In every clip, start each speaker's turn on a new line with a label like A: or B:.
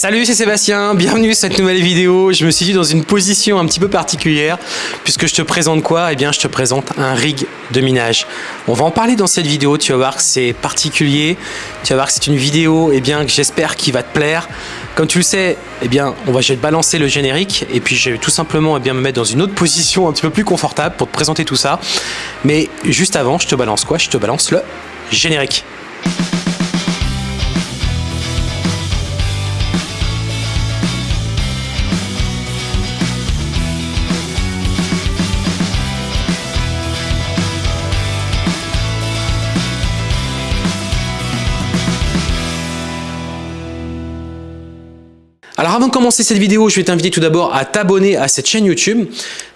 A: Salut, c'est Sébastien, bienvenue sur cette nouvelle vidéo. Je me suis dit dans une position un petit peu particulière puisque je te présente quoi? Eh bien, je te présente un rig de minage. On va en parler dans cette vidéo, tu vas voir que c'est particulier. Tu vas voir que c'est une vidéo eh bien, que j'espère qui va te plaire. Comme tu le sais, eh bien, on va, je vais te balancer le générique et puis je vais tout simplement eh bien, me mettre dans une autre position un petit peu plus confortable pour te présenter tout ça. Mais juste avant, je te balance quoi? Je te balance le générique. Alors avant de commencer cette vidéo, je vais t'inviter tout d'abord à t'abonner à cette chaîne YouTube.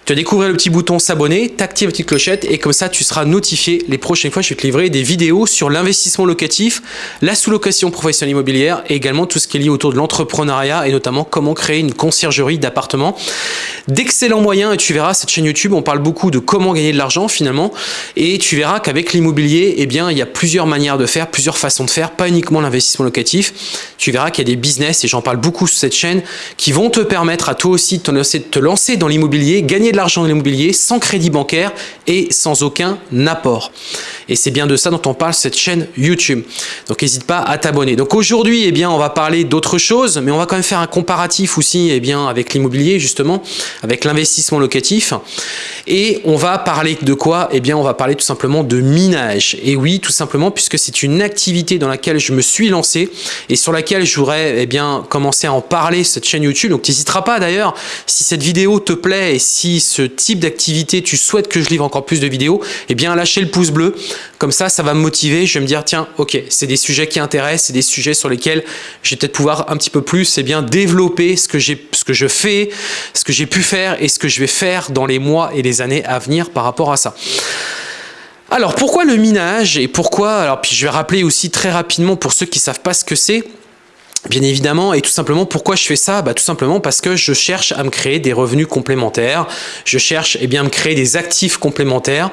A: Tu vas découvrir le petit bouton s'abonner, t'actives la petite clochette et comme ça tu seras notifié les prochaines fois je vais te livrer des vidéos sur l'investissement locatif, la sous-location professionnelle immobilière et également tout ce qui est lié autour de l'entrepreneuriat et notamment comment créer une conciergerie d'appartements. D'excellents moyens et tu verras cette chaîne YouTube, on parle beaucoup de comment gagner de l'argent finalement et tu verras qu'avec l'immobilier, eh bien il y a plusieurs manières de faire, plusieurs façons de faire, pas uniquement l'investissement locatif. Tu verras qu'il y a des business et j'en parle beaucoup sur cette chaîne qui vont te permettre à toi aussi de te lancer dans l'immobilier, gagner l'argent de l'immobilier sans crédit bancaire et sans aucun apport. Et c'est bien de ça dont on parle cette chaîne YouTube. Donc n'hésite pas à t'abonner. Donc aujourd'hui, eh bien, on va parler d'autre chose, mais on va quand même faire un comparatif aussi eh bien, avec l'immobilier justement, avec l'investissement locatif. Et on va parler de quoi? Eh bien, on va parler tout simplement de minage. Et oui, tout simplement, puisque c'est une activité dans laquelle je me suis lancé et sur laquelle je voudrais eh bien, commencer à en parler cette chaîne YouTube. Donc, tu n'hésiteras pas d'ailleurs, si cette vidéo te plaît et si ce type d'activité, tu souhaites que je livre encore plus de vidéos, eh bien, lâchez le pouce bleu. Comme ça, ça va me motiver. Je vais me dire, tiens, ok, c'est des sujets qui intéressent, c'est des sujets sur lesquels je vais peut-être pouvoir un petit peu plus eh bien, développer ce que, ce que je fais, ce que j'ai pu faire et ce que je vais faire dans les mois et les années à venir par rapport à ça. Alors pourquoi le minage et pourquoi Alors puis je vais rappeler aussi très rapidement pour ceux qui savent pas ce que c'est. Bien évidemment, et tout simplement, pourquoi je fais ça? Bah, Tout simplement parce que je cherche à me créer des revenus complémentaires, je cherche eh bien, à me créer des actifs complémentaires.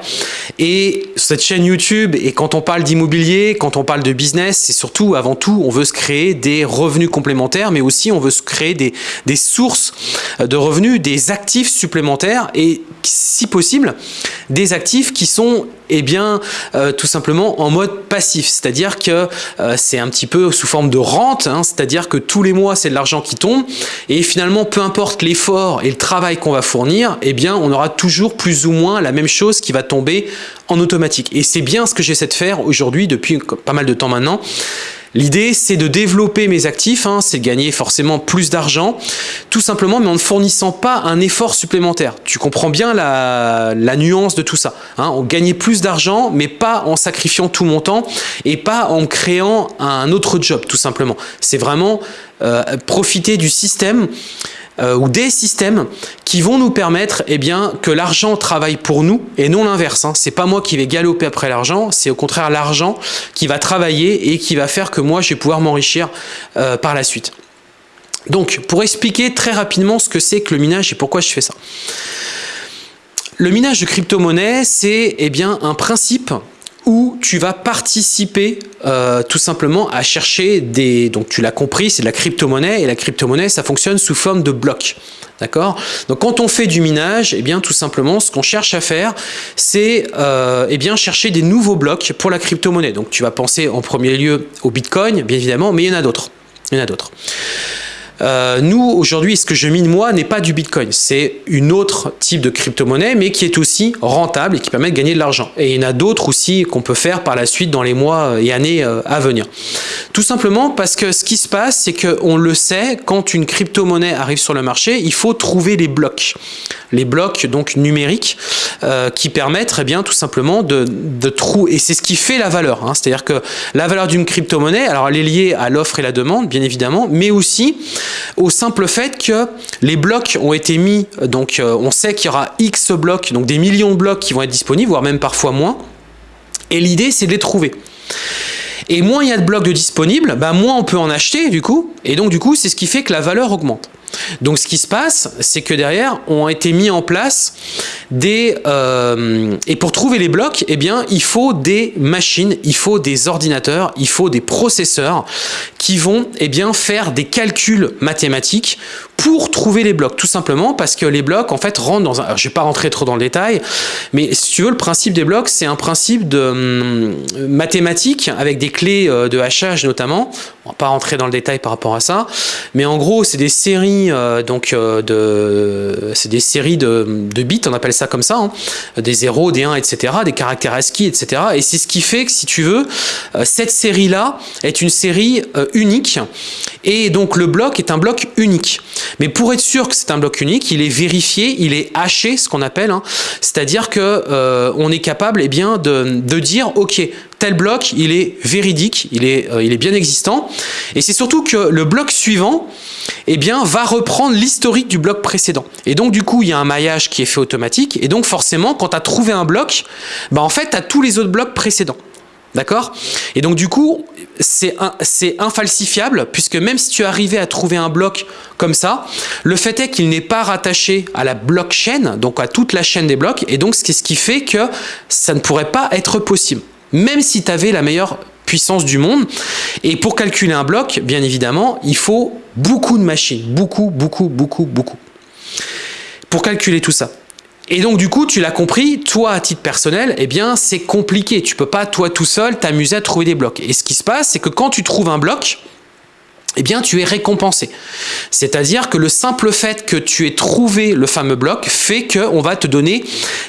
A: Et cette chaîne YouTube, et quand on parle d'immobilier, quand on parle de business, c'est surtout, avant tout, on veut se créer des revenus complémentaires, mais aussi on veut se créer des, des sources de revenus, des actifs supplémentaires, et si possible, des actifs qui sont eh bien, euh, tout simplement en mode passif, c'est-à-dire que euh, c'est un petit peu sous forme de rente, hein, c'est-à-dire que tous les mois, c'est de l'argent qui tombe, et finalement, peu importe l'effort et le travail qu'on va fournir, eh bien, on aura toujours plus ou moins la même chose qui va tomber en automatique. Et c'est bien ce que j'essaie de faire aujourd'hui depuis pas mal de temps maintenant, L'idée, c'est de développer mes actifs, hein, c'est de gagner forcément plus d'argent, tout simplement, mais en ne fournissant pas un effort supplémentaire. Tu comprends bien la, nuance de tout ça. Hein. On gagnait plus d'argent, mais pas en sacrifiant tout mon temps et pas en créant un autre job, tout simplement. C'est vraiment euh, profiter du système euh, ou des systèmes qui vont nous permettre eh que l'argent travaille pour nous et non l'inverse. Hein. C'est pas moi qui vais galoper après l'argent, c'est au contraire l'argent qui va travailler et qui va faire que moi je vais pouvoir m'enrichir euh, par la suite. Donc pour expliquer très rapidement ce que c'est que le minage et pourquoi je fais ça. Le minage de crypto-monnaie, c'est eh un principe où tu vas participer euh, tout simplement à chercher des... Donc tu l'as compris, c'est de la crypto-monnaie et la crypto-monnaie, ça fonctionne sous forme de blocs. D'accord? Donc quand on fait du minage, eh bien tout simplement, ce qu'on cherche à faire, c'est euh, eh bien chercher des nouveaux blocs pour la crypto-monnaie. Donc tu vas penser en premier lieu au Bitcoin, bien évidemment, mais il y en a d'autres. Il y en a d'autres. Euh, nous, aujourd'hui, ce que je mine moi n'est pas du Bitcoin. C'est une autre type de crypto-monnaie, mais qui est aussi rentable et qui permet de gagner de l'argent. Et il y en a d'autres aussi qu'on peut faire par la suite dans les mois et années euh, à venir. Tout simplement parce que ce qui se passe, c'est qu'on le sait, quand une crypto-monnaie arrive sur le marché, il faut trouver les blocs. Les blocs donc numériques euh, qui permettent eh bien tout simplement de, de trouver, et c'est ce qui fait la valeur. Hein. C'est-à-dire que la valeur d'une crypto-monnaie, alors elle est liée à l'offre et la demande, bien évidemment, mais aussi au simple fait que les blocs ont été mis, donc euh, on sait qu'il y aura X blocs, donc des millions de blocs qui vont être disponibles, voire même parfois moins, et l'idée c'est de les trouver. Et moins il y a de blocs de disponibles, bah moins on peut en acheter du coup, et donc du coup c'est ce qui fait que la valeur augmente. Donc ce qui se passe, c'est que derrière ont été mis en place des... Euh, et pour trouver les blocs, eh bien, il faut des machines, il faut des ordinateurs, il faut des processeurs qui vont eh bien, faire des calculs mathématiques pour trouver les blocs, tout simplement parce que les blocs en fait rentrent dans un... Alors, je vais pas rentrer trop dans le détail, mais si tu veux, le principe des blocs, c'est un principe de hum, mathématiques avec des clés euh, de hachage notamment. On va pas rentrer dans le détail par rapport à ça, mais en gros, c'est des séries euh, donc euh, de, c'est des séries de, bits, on appelle ça comme ça, hein. des 0, des 1, etc., des caractères ASCII, etc. Et c'est ce qui fait que si tu veux, cette série-là est une série unique, et donc le bloc est un bloc unique. Mais pour être sûr que c'est un bloc unique, il est vérifié, il est haché, ce qu'on appelle, hein. c'est-à-dire que euh, on est capable eh bien, de, de, dire, ok, tel bloc, il est véridique, il est, euh, il est bien existant, et c'est surtout que le bloc suivant eh bien, va reprendre l'historique du bloc précédent. Et donc, du coup, il y a un maillage qui est fait automatique, et donc forcément, quand tu as trouvé un bloc, bah, en fait, tu as tous les autres blocs précédents. D'accord? Et donc du coup, c'est infalsifiable, puisque même si tu arrivais à trouver un bloc comme ça, le fait est qu'il n'est pas rattaché à la blockchain, donc à toute la chaîne des blocs, et donc c'est ce qui fait que ça ne pourrait pas être possible, même si tu avais la meilleure puissance du monde. Et pour calculer un bloc, bien évidemment, il faut beaucoup de machines, beaucoup, beaucoup, beaucoup, beaucoup, pour calculer tout ça. Et donc du coup, tu l'as compris, toi à titre personnel, eh bien c'est compliqué. Tu peux pas toi tout seul t'amuser à trouver des blocs. Et ce qui se passe, c'est que quand tu trouves un bloc, eh bien tu es récompensé. C'est-à-dire que le simple fait que tu aies trouvé le fameux bloc fait qu'on va te donner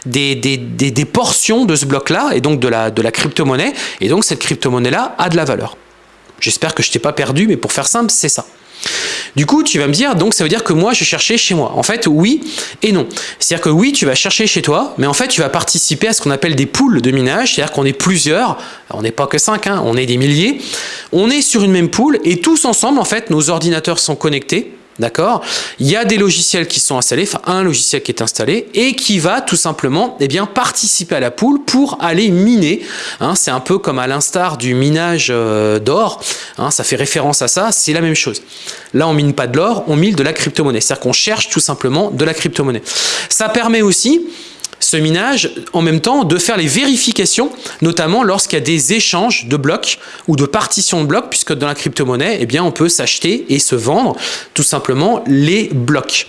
A: des, des, des, portions de ce bloc-là, et donc de la, de la crypto-monnaie, et donc cette crypto-monnaie-là a de la valeur. J'espère que je t'ai pas perdu, mais pour faire simple, c'est ça. Du coup, tu vas me dire, donc ça veut dire que moi, je cherchais chez moi. En fait, oui et non. C'est-à-dire que oui, tu vas chercher chez toi, mais en fait, tu vas participer à ce qu'on appelle des poules de minage, c'est-à-dire qu'on est plusieurs, on n'est pas que cinq, hein, on est des milliers, on est sur une même poule, et tous ensemble, en fait, nos ordinateurs sont connectés, D'accord? Il y a des logiciels qui sont installés, enfin un logiciel qui est installé et qui va tout simplement eh bien, participer à la poule pour aller miner. Hein, c'est un peu comme à l'instar du minage euh, d'or, hein, ça fait référence à ça, c'est la même chose. Là, on mine pas de l'or, on mine de la crypto-monnaie. C'est-à-dire qu'on cherche tout simplement de la crypto-monnaie. Ça permet aussi ce minage, en même temps, de faire les vérifications, notamment lorsqu'il y a des échanges de blocs ou de partitions de blocs, puisque dans la crypto-monnaie, eh bien, on peut s'acheter et se vendre tout simplement les blocs.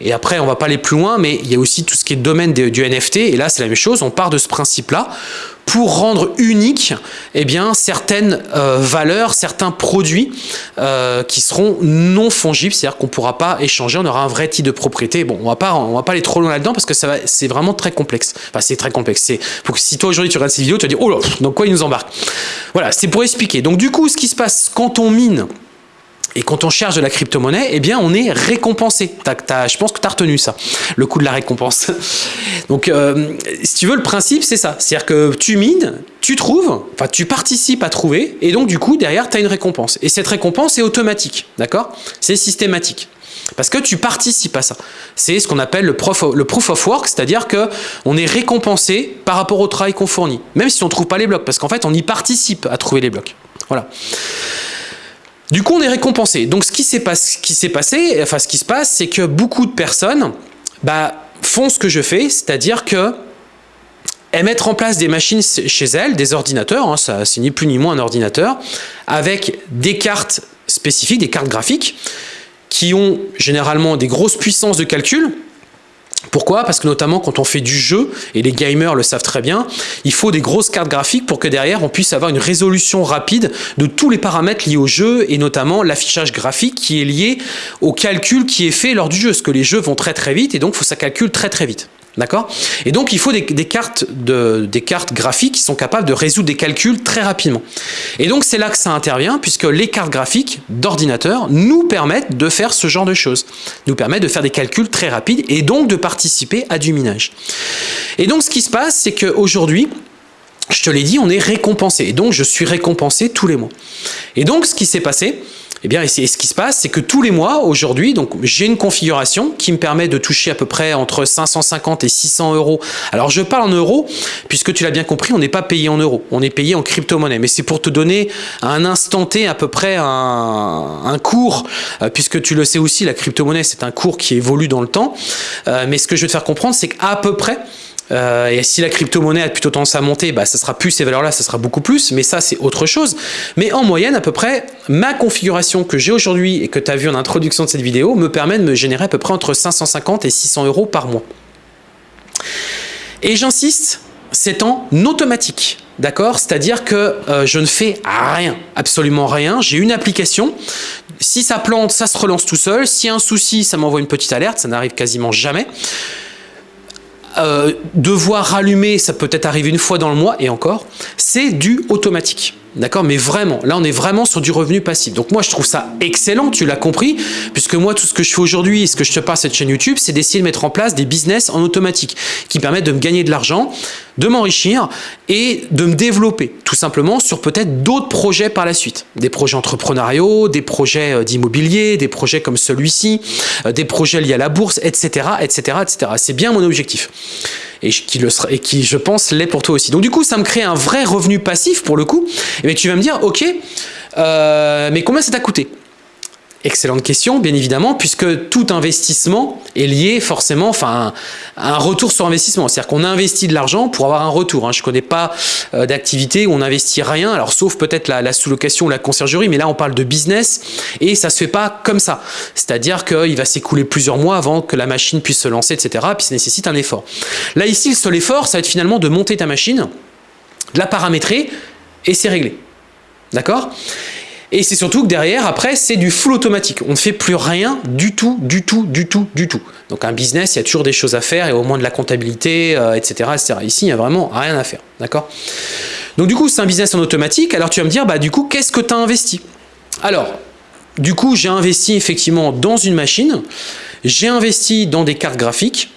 A: Et après, on va pas aller plus loin, mais il y a aussi tout ce qui est domaine du NFT, et là, c'est la même chose, on part de ce principe-là pour rendre unique eh bien, certaines euh, valeurs, certains produits euh, qui seront non fongibles, c'est-à-dire qu'on ne pourra pas échanger, on aura un vrai titre de propriété. Bon, on va pas, on va pas aller trop loin là-dedans parce que c'est vraiment très complexe. Enfin, c'est très complexe. Pour que si toi aujourd'hui tu regardes cette vidéo, tu vas dire oh là, donc quoi il nous embarque. Voilà, c'est pour expliquer. Donc du coup, ce qui se passe quand on mine et quand on cherche de la crypto-monnaie, eh bien, on est récompensé. je pense que tu as retenu ça, le coût de la récompense. Donc, euh, si tu veux, le principe, c'est ça. C'est-à-dire que tu mines, tu trouves, enfin, tu participes à trouver, et donc, du coup, derrière, tu as une récompense. Et cette récompense est automatique, d'accord? C'est systématique. Parce que tu participes à ça. C'est ce qu'on appelle le, le, proof of work, c'est-à-dire que on est récompensé par rapport au travail qu'on fournit, même si on ne trouve pas les blocs, parce qu'en fait, on y participe à trouver les blocs. Voilà. Du coup, on est récompensé. Donc, ce qui s'est passé, enfin, ce qui se passe, c'est que beaucoup de personnes bah, font ce que je fais, c'est-à-dire que elles mettent en place des machines chez elles, des ordinateurs, hein, ça c'est ni plus ni moins un ordinateur, avec des cartes spécifiques, des cartes graphiques, qui ont généralement des grosses puissances de calcul, pourquoi? Parce que notamment quand on fait du jeu, et les gamers le savent très bien, il faut des grosses cartes graphiques pour que derrière on puisse avoir une résolution rapide de tous les paramètres liés au jeu et notamment l'affichage graphique qui est lié au calcul qui est fait lors du jeu. Parce que les jeux vont très très vite et donc faut ça calcule très très vite. D'accord? Et donc, il faut des, cartes cartes graphiques qui sont capables de résoudre des calculs très rapidement. Et donc, c'est là que ça intervient, puisque les cartes graphiques d'ordinateur nous permettent de faire ce genre de choses. Nous permettent de faire des calculs très rapides et donc de participer à du minage. Et donc, ce qui se passe, c'est qu'aujourd'hui, je te l'ai dit, on est récompensé. Et donc, je suis récompensé tous les mois. Et donc, ce qui s'est passé, Eh bien, et ce qui se passe, c'est que tous les mois, aujourd'hui, donc j'ai une configuration qui me permet de toucher à peu près entre 550 et 600 euros. Alors, je parle en euros, puisque tu l'as bien compris, on n'est pas payé en euros, on est payé en crypto-monnaie. Mais c'est pour te donner un instant T à peu près un, un cours, euh, puisque tu le sais aussi, la crypto-monnaie, c'est un cours qui évolue dans le temps. Euh, mais ce que je veux te faire comprendre, c'est qu'à peu près, euh, et si la crypto-monnaie a plutôt tendance à monter, bah, ça sera plus ces valeurs-là, ça sera beaucoup plus, mais ça c'est autre chose. Mais en moyenne, à peu près, ma configuration que j'ai aujourd'hui et que tu as vu en introduction de cette vidéo me permet de me générer à peu près entre 550 et 600 euros par mois. Et j'insiste, c'est en automatique. D'accord? C'est-à-dire que euh, je ne fais rien, absolument rien. J'ai une application. Si ça plante, ça se relance tout seul. S'il y a un souci, ça m'envoie une petite alerte. Ça n'arrive quasiment jamais. Euh, devoir rallumer, ça peut être arrivé une fois dans le mois et encore, c'est du automatique. D'accord Mais vraiment, là on est vraiment sur du revenu passif. Donc moi je trouve ça excellent, tu l'as compris, puisque moi tout ce que je fais aujourd'hui et ce que je te parle cette chaîne YouTube, c'est d'essayer de mettre en place des business en automatique qui permettent de me gagner de l'argent, de m'enrichir et de me développer tout simplement sur peut-être d'autres projets par la suite. Des projets entrepreneuriaux, des projets euh, d'immobilier, des projets comme celui-ci, euh, des projets liés à la bourse, etc. etc., etc. C'est bien mon objectif et qui, je pense, l'est pour toi aussi. Donc du coup, ça me crée un vrai revenu passif pour le coup. Et tu vas me dire, ok, euh, mais combien ça t'a coûté? Excellente question, bien évidemment, puisque tout investissement est lié forcément enfin, à un retour sur investissement. C'est-à-dire qu'on investit de l'argent pour avoir un retour. Hein. Je ne connais pas euh, d'activité où on n'investit rien, alors sauf peut-être la, sous-location ou la conciergerie, mais là on parle de business et ça ne se fait pas comme ça. C'est-à-dire qu'il va s'écouler plusieurs mois avant que la machine puisse se lancer, etc. Puis ça nécessite un effort. Là ici, le seul effort, ça va être finalement de monter ta machine, de la paramétrer et c'est réglé. D'accord? Et c'est surtout que derrière, après, c'est du full automatique. On ne fait plus rien du tout, du tout, du tout, du tout. Donc un business, il y a toujours des choses à faire, et au moins de la comptabilité, etc., euh, etc. Ici, il n'y a vraiment rien à faire. D'accord? Donc du coup, c'est un business en automatique. Alors tu vas me dire, bah du coup, qu'est-ce que tu as investi? Alors, du coup, j'ai investi effectivement dans une machine, j'ai investi dans des cartes graphiques,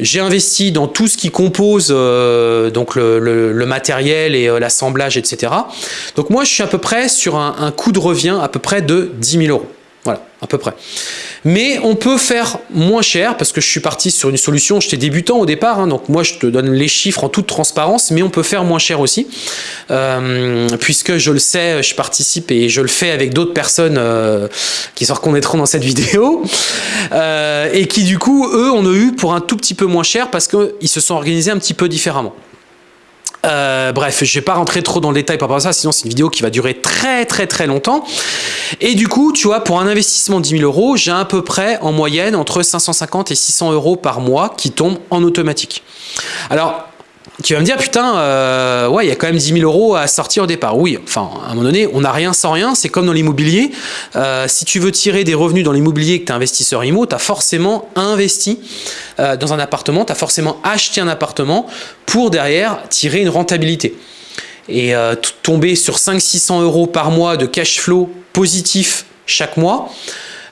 A: j'ai investi dans tout ce qui compose euh, donc le, matériel et euh, l'assemblage, etc. Donc moi, je suis à peu près sur un, un coût de revient à peu près de 10 000 euros. Voilà, à peu près. Mais on peut faire moins cher parce que je suis parti sur une solution, j'étais débutant au départ, hein, donc moi je te donne les chiffres en toute transparence, mais on peut faire moins cher aussi, euh, puisque je le sais, je participe et je le fais avec d'autres personnes euh, qui se reconnaîtront dans cette vidéo, euh, et qui du coup, eux, on a eu pour un tout petit peu moins cher parce qu'ils se sont organisés un petit peu différemment. Euh, bref, je vais pas rentrer trop dans le détail par rapport à ça, sinon c'est une vidéo qui va durer très très très longtemps. Et du coup, tu vois, pour un investissement de 10 000 euros, j'ai à peu près en moyenne entre 550 et 600 euros par mois qui tombent en automatique. Alors, tu vas me dire, putain, euh, ouais, il y a quand même 10 000 euros à sortir au départ. Oui, enfin, à un moment donné, on n'a rien sans rien. C'est comme dans l'immobilier. Euh, si tu veux tirer des revenus dans l'immobilier que tu es investisseur IMO, tu as forcément investi euh, dans un appartement, tu as forcément acheté un appartement pour derrière tirer une rentabilité. Et tomber sur 500-600 euros par mois de cash flow positif chaque mois,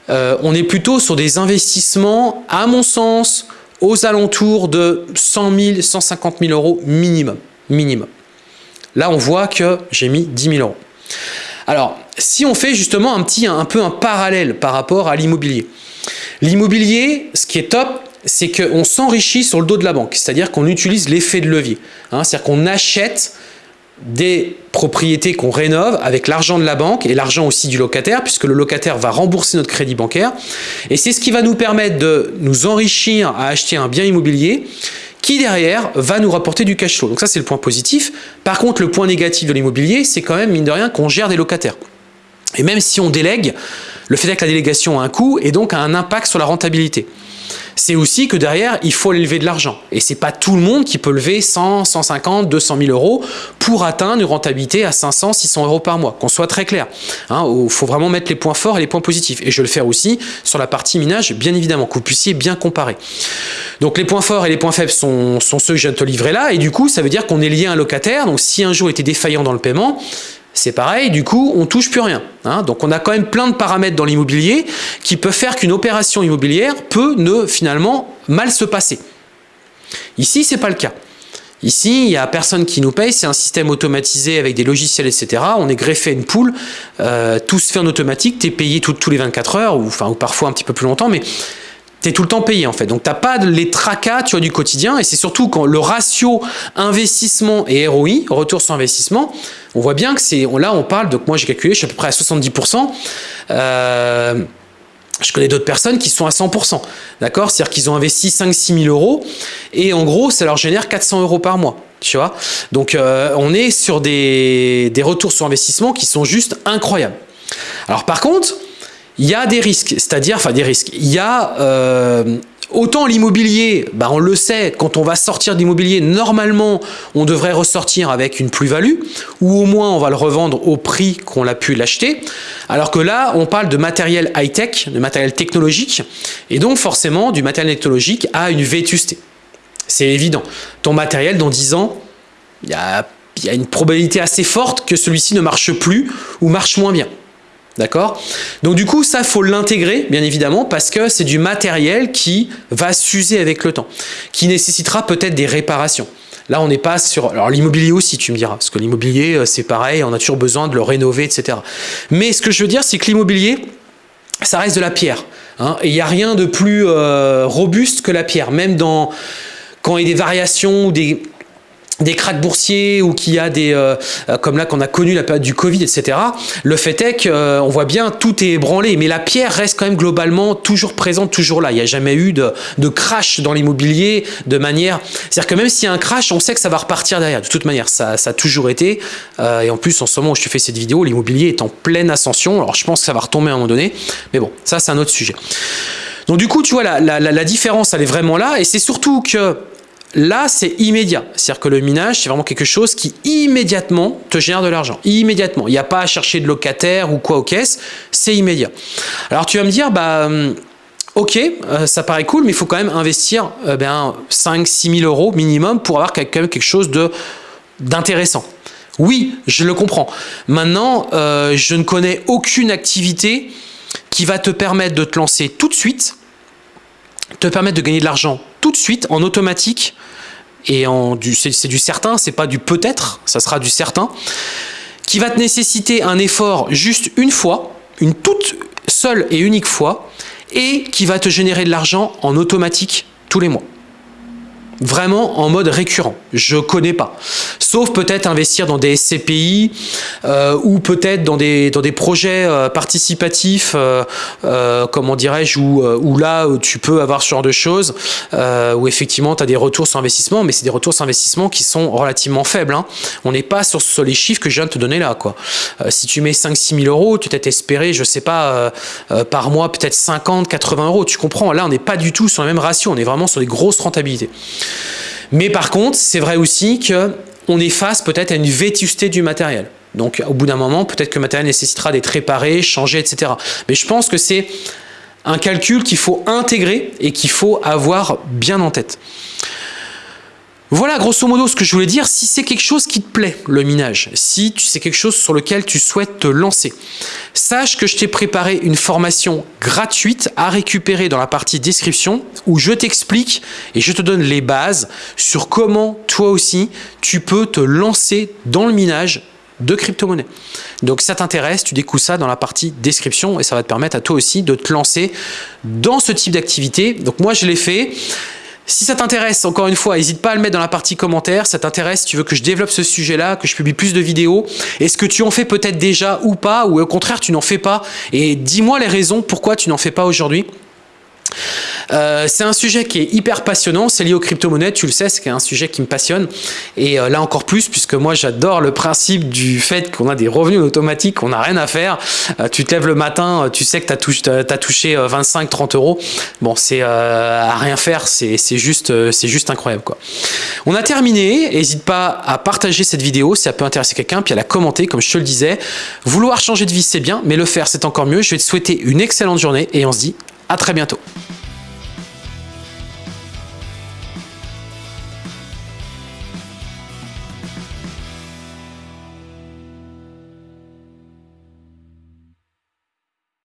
A: on est plutôt sur des investissements, à mon sens, aux alentours de 100 000, 150 000 euros minimum. minimum. Là, on voit que j'ai mis 10 000 euros. Alors, si on fait justement un petit, un peu un parallèle par rapport à l'immobilier. L'immobilier, ce qui est top, c'est qu'on s'enrichit sur le dos de la banque. C'est-à-dire qu'on utilise l'effet de levier. Hein. C'est-à-dire qu'on achète des propriétés qu'on rénove avec l'argent de la banque et l'argent aussi du locataire, puisque le locataire va rembourser notre crédit bancaire. Et c'est ce qui va nous permettre de nous enrichir à acheter un bien immobilier qui derrière va nous rapporter du cash flow. Donc ça c'est le point positif. Par contre le point négatif de l'immobilier, c'est quand même mine de rien qu'on gère des locataires. Et même si on délègue, le fait est que la délégation a un coût et donc a un impact sur la rentabilité c'est aussi que derrière, il faut lever de l'argent. Et c'est pas tout le monde qui peut lever 100, 150, 200 000 euros pour atteindre une rentabilité à 500, 600 euros par mois. Qu'on soit très clair. Il hein, faut vraiment mettre les points forts et les points positifs. Et je vais le faire aussi sur la partie minage, bien évidemment, que vous puissiez bien comparer. Donc les points forts et les points faibles sont, sont ceux que je viens de te livrer là. Et du coup, ça veut dire qu'on est lié à un locataire. Donc si un jour était défaillant dans le paiement, c'est pareil, du coup, on touche plus rien. Hein. Donc, on a quand même plein de paramètres dans l'immobilier qui peuvent faire qu'une opération immobilière peut ne finalement mal se passer. Ici, c'est pas le cas. Ici, il n'y a personne qui nous paye, c'est un système automatisé avec des logiciels, etc. On est greffé à une poule, euh, tout se fait en automatique, tu es payé tous les 24 heures, ou, ou parfois un petit peu plus longtemps, mais tu es tout le temps payé en fait. Donc tu n'as pas les tracas tu vois, du quotidien, et c'est surtout quand le ratio investissement et ROI, retour sur investissement, on voit bien que c'est, là on parle, donc moi j'ai calculé, je suis à peu près à 70%. Euh, je connais d'autres personnes qui sont à 100%, d'accord? C'est-à-dire qu'ils ont investi 5-6 000 euros et en gros, ça leur génère 400 euros par mois, tu vois? Donc, euh, on est sur des, des retours sur investissement qui sont juste incroyables. Alors par contre, il y a des risques, c'est-à-dire, enfin des risques, il y a euh, Autant l'immobilier, bah on le sait, quand on va sortir d'immobilier, normalement, on devrait ressortir avec une plus-value, ou au moins on va le revendre au prix qu'on a pu l'acheter. Alors que là, on parle de matériel high-tech, de matériel technologique, et donc forcément, du matériel technologique a une vétusté. C'est évident. Ton matériel, dans 10 ans, il y a une probabilité assez forte que celui-ci ne marche plus ou marche moins bien. D'accord? Donc du coup, ça, faut l'intégrer, bien évidemment, parce que c'est du matériel qui va s'user avec le temps, qui nécessitera peut-être des réparations. Là, on n'est pas sur... Alors l'immobilier aussi, tu me diras, parce que l'immobilier, euh, c'est pareil, on a toujours besoin de le rénover, etc. Mais ce que je veux dire, c'est que l'immobilier, ça reste de la pierre. Hein, il n'y a rien de plus euh, robuste que la pierre, même quand il y a des variations ou des des cracks boursiers ou qu'il y a des euh, euh, comme là qu'on a connu la période du Covid etc le fait est qu'on euh, voit bien tout est ébranlé. Mais la pierre reste quand même globalement toujours présente toujours là. Il n'y a jamais eu de, de crash dans l'immobilier de manière c'est à dire que même s'il y a un crash on sait que ça va repartir derrière. De toute manière ça, ça a toujours été. Et en plus en ce moment où je te fais cette vidéo l'immobilier est en pleine ascension. Alors je pense que ça va retomber à un moment donné. Mais bon ça c'est un autre sujet. Donc du coup, tu vois, la, la, la différence, elle est vraiment là. Et c'est surtout que Là, c'est immédiat. C'est-à-dire que le minage, c'est vraiment quelque chose qui immédiatement te génère de l'argent. Immédiatement. Il n'y a pas à chercher de locataire ou quoi aux caisses. C'est immédiat. Alors tu vas me dire, bah, hum, ok, euh, ça paraît cool, mais il faut quand même investir euh, ben, 5-6 000 euros minimum pour avoir quelque chose d'intéressant. Oui, je le comprends. Maintenant, euh, je ne connais aucune activité qui va te permettre de te lancer tout de suite, te permettre de gagner de l'argent tout de suite en automatique et en du c'est du certain, c'est pas du peut-être, ça sera du certain, qui va te nécessiter un effort juste une fois, une toute seule et unique fois, et qui va te générer de l'argent en automatique tous les mois vraiment en mode récurrent. Je connais pas. Sauf peut-être investir dans des SCPI euh, ou peut-être dans des, dans des projets euh, participatifs, euh, euh comment dirais-je, où, euh, où, là tu peux avoir ce genre de choses, où effectivement tu as des retours sur investissement, mais c'est des retours sur investissement qui sont relativement faibles. Hein. On n'est pas sur, sur, les chiffres que je viens de te donner là. Quoi. si tu mets 5-6 000 euros, tu t'es espéré, je sais pas, par mois peut-être 50, 80 euros. Tu comprends, là on n'est pas du tout sur la même ratio, on est vraiment sur des grosses rentabilités. Mais par contre, c'est vrai aussi qu'on est face peut-être à une vétusté du matériel. Donc au bout d'un moment, peut-être que le matériel nécessitera d'être réparé, changé, etc. Mais je pense que c'est un calcul qu'il faut intégrer et qu'il faut avoir bien en tête. Voilà grosso modo ce que je voulais dire. Si c'est quelque chose qui te plaît, le minage, si c'est quelque chose sur lequel tu souhaites te lancer, sache que je t'ai préparé une formation gratuite à récupérer dans la partie description où je t'explique et je te donne les bases sur comment toi aussi tu peux te lancer dans le minage de crypto-monnaie. Donc ça t'intéresse, tu découvres ça dans la partie description et ça va te permettre à toi aussi de te lancer dans ce type d'activité. Donc moi je l'ai fait. Si ça t'intéresse, encore une fois, n'hésite pas à le mettre dans la partie commentaire. Ça t'intéresse, tu veux que je développe ce sujet-là, que je publie plus de vidéos. Est-ce que tu en fais peut-être déjà ou pas Ou au contraire, tu n'en fais pas? Et dis-moi les raisons pourquoi tu n'en fais pas aujourd'hui. Euh, c'est un sujet qui est hyper passionnant, c'est lié aux crypto-monnaies, tu le sais, c'est un sujet qui me passionne. Et euh, là encore plus, puisque moi j'adore le principe du fait qu'on a des revenus automatiques, qu'on n'a rien à faire. Euh, tu te lèves le matin, tu sais que tu as, touché 25-30 euros. Bon, c'est à rien faire, c'est juste, juste incroyable. quoi. On a terminé, n'hésite pas à partager cette vidéo si ça peut intéresser quelqu'un, puis à la commenter, comme je te le disais. Vouloir changer de vie, c'est bien, mais le faire, c'est encore mieux. Je vais te souhaiter une excellente journée et on se dit à très bientôt.